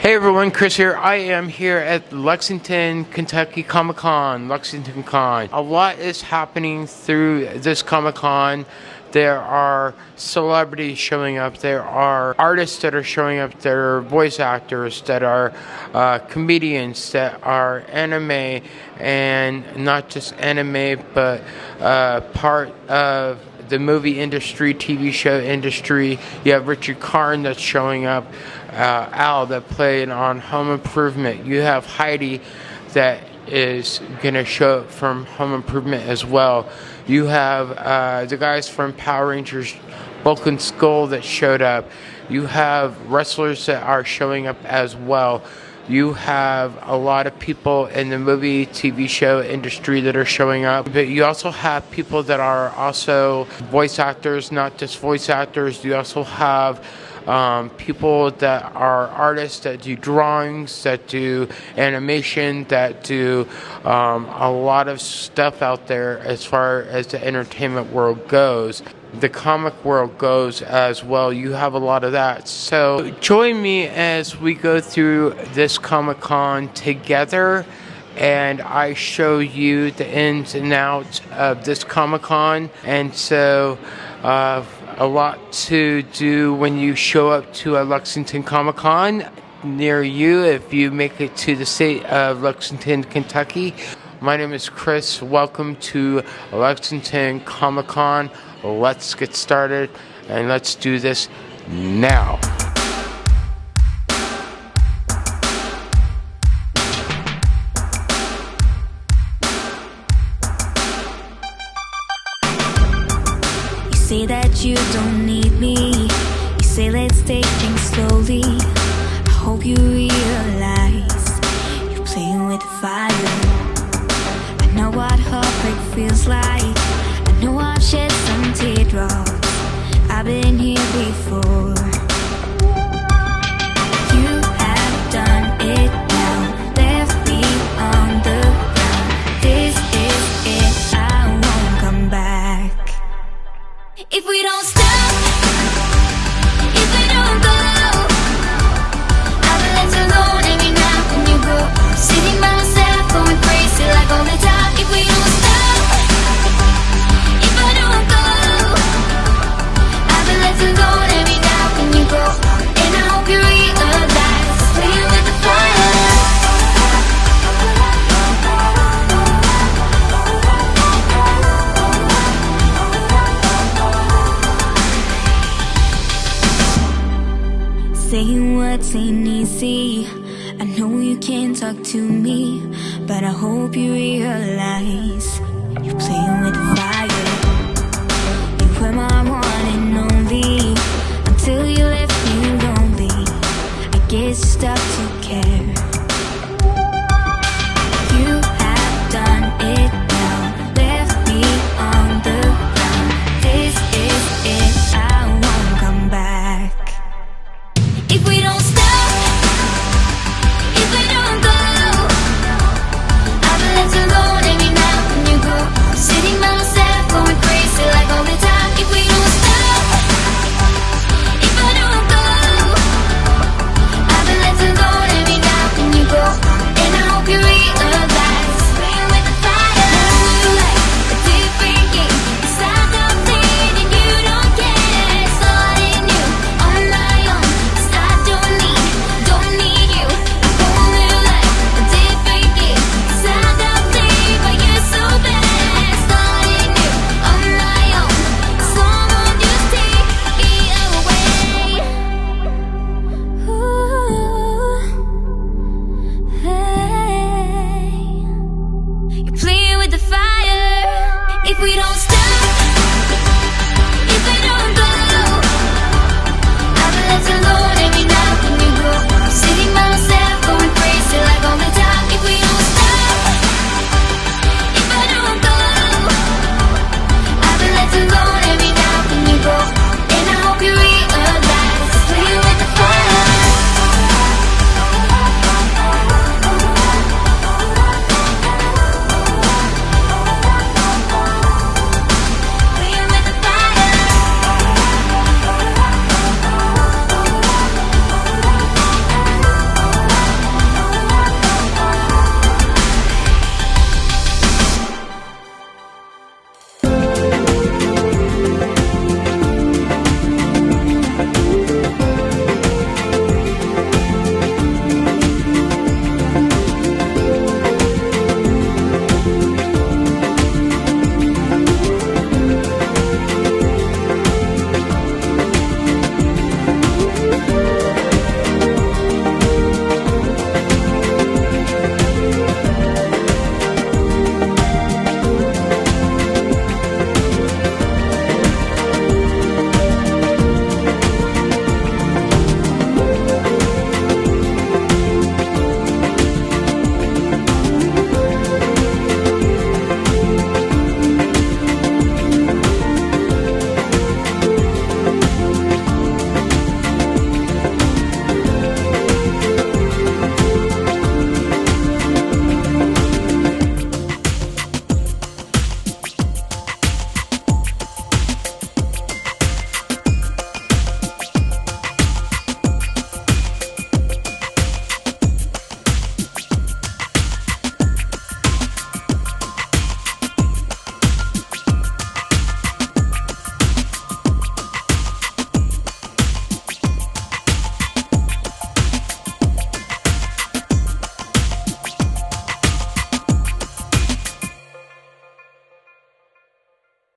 Hey everyone, Chris here. I am here at Lexington, Kentucky Comic Con, Lexington Con. A lot is happening through this Comic Con. There are celebrities showing up. There are artists that are showing up. There are voice actors that are uh, comedians that are anime and not just anime, but uh, part of the movie industry, TV show industry. You have Richard Karn that's showing up, uh, Al that played on Home Improvement. You have Heidi that is going to show up from Home Improvement as well. You have uh, the guys from Power Rangers, Bulk and Skull that showed up. You have wrestlers that are showing up as well you have a lot of people in the movie, TV show industry that are showing up, but you also have people that are also voice actors, not just voice actors. You also have um, people that are artists that do drawings, that do animation, that do um, a lot of stuff out there as far as the entertainment world goes. The comic world goes as well. You have a lot of that. So join me as we go through this Comic Con together and I show you the ins and outs of this Comic Con. And so, uh, a lot to do when you show up to a Lexington Comic Con near you if you make it to the state of Lexington, Kentucky. My name is Chris. Welcome to Lexington Comic Con. Let's get started and let's do this now. Say that you don't need me. You say let's take things slowly. I hope you realize you're playing with fire. I know what heartbreak feels like. I know I've shed some teardrops. I've been here before. Saying words ain't easy I know you can't talk to me But I hope you realize You're playing with we don't stop.